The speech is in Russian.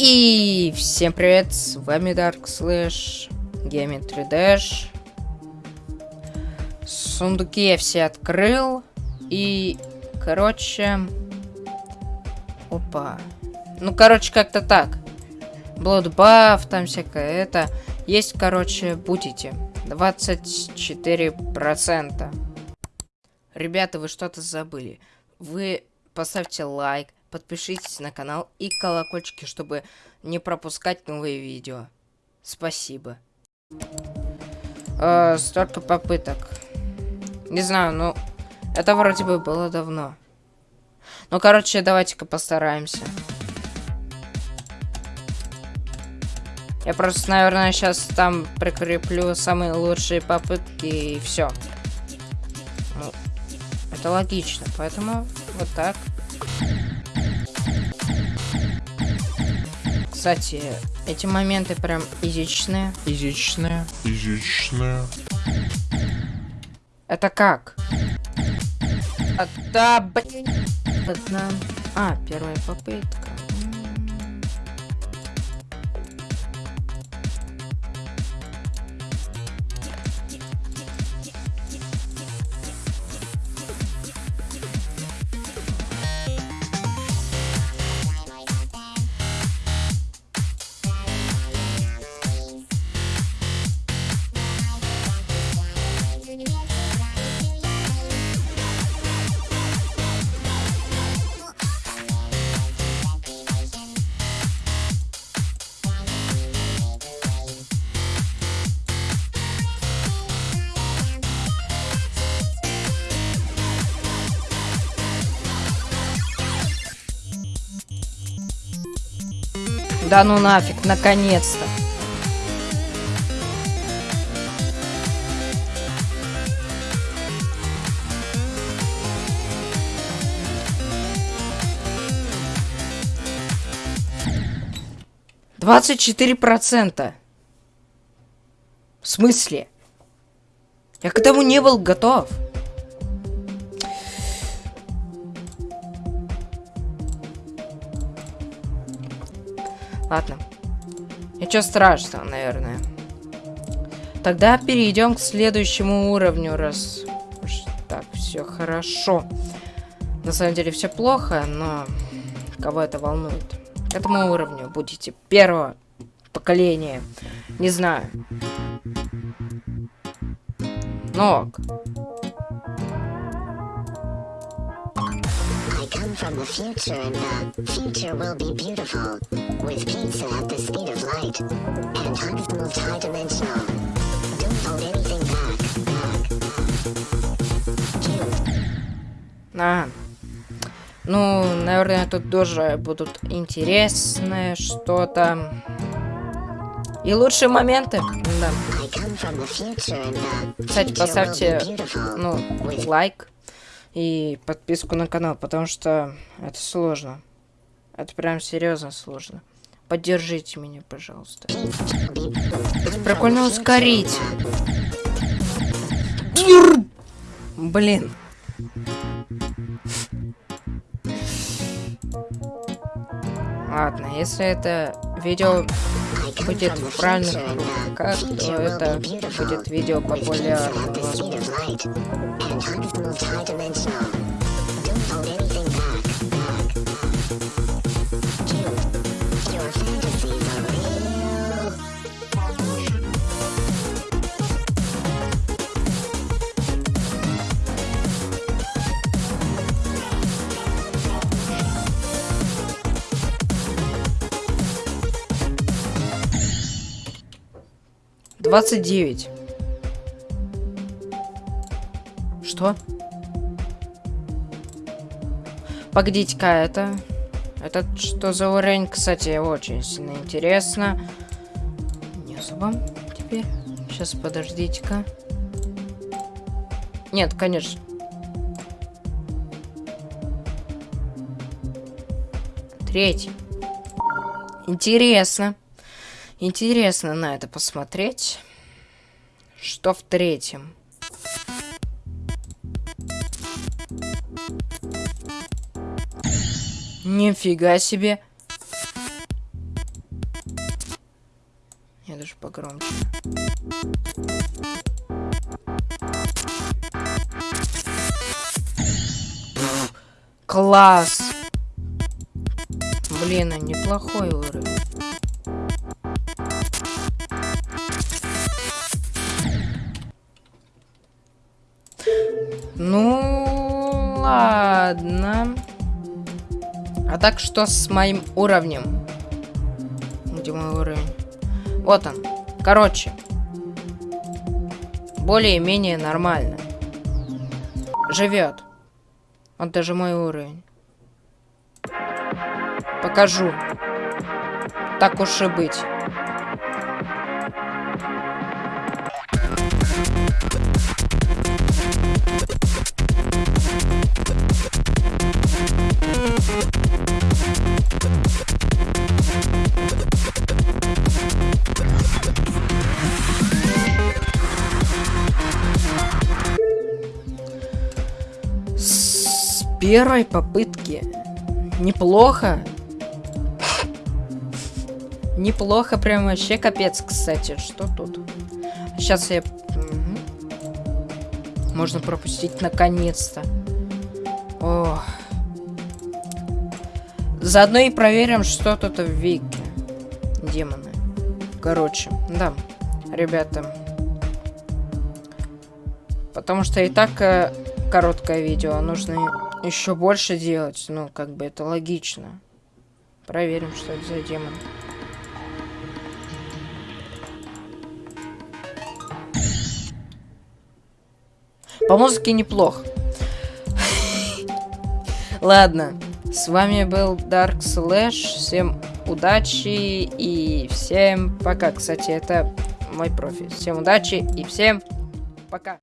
И всем привет, с вами Dark Slash, Geometry Dash. Сундуки я все открыл. И, короче... Опа. Ну, короче, как-то так. Bloodbuff, там всякое это. Есть, короче, будете. 24%. Ребята, вы что-то забыли. Вы поставьте лайк, подпишитесь на канал и колокольчики, чтобы не пропускать новые видео. Спасибо. Э, столько попыток. Не знаю, ну, это вроде бы было давно. Ну, короче, давайте-ка постараемся. Я просто, наверное, сейчас там прикреплю самые лучшие попытки и все. Ну, это логично, поэтому вот так. Кстати, эти моменты прям изичные. Изичные. Изичные. Это как? Это, Одна... А, первая попытка. 'Да ну нафиг, наконец-то. Двадцать четыре процента. В смысле? Я к этому не был готов. Ладно. Ничего страшного, наверное. Тогда перейдем к следующему уровню, раз так все хорошо. На самом деле все плохо, но кого это волнует? К этому уровню будете первого поколения. Не знаю. Ног. Come from the future and the future will be beautiful, with pizza at the speed of light, and hugs moved high dimensional. Don't hold anything back, back. А. Ну, наверное, тут тоже будут интересные что-то. И лучшие моменты. Да. Кстати, поставьте, ну, лайк и подписку на канал, потому что это сложно. Это прям серьезно сложно. Поддержите меня, пожалуйста. Это прикольно ускорить. Блин. Ладно, если это видео будет в правильных руках, то это будет видео популярным. Don't hold anything back, back, back. You, you're a fan. 29. Что? Погодите-ка, это... Это что за уровень? Кстати, очень сильно интересно. Не особо теперь. Сейчас, подождите-ка. Нет, конечно. Третий. Интересно. Интересно на это посмотреть. Что в третьем? Нифига себе. Я даже погромче. Класс! Блин, а неплохой уровень. Ну, ладно. А так что с моим уровнем? Где мой уровень? Вот он. Короче. Более-менее нормально. Живет. Он даже мой уровень. Покажу. Так уж и быть. Первой попытки. Неплохо. Неплохо, прям вообще капец, кстати. Что тут? Сейчас я... Можно пропустить наконец-то. Заодно и проверим, что тут в Вике. Демоны. Короче, да, ребята. Потому что и так э, короткое видео, а нужно еще больше делать. Ну, как бы это логично. Проверим, что это за демон. По музыке неплохо. Ладно, с вами был Dark Slash. Всем удачи и всем пока. Кстати, это мой профиль. Всем удачи и всем пока.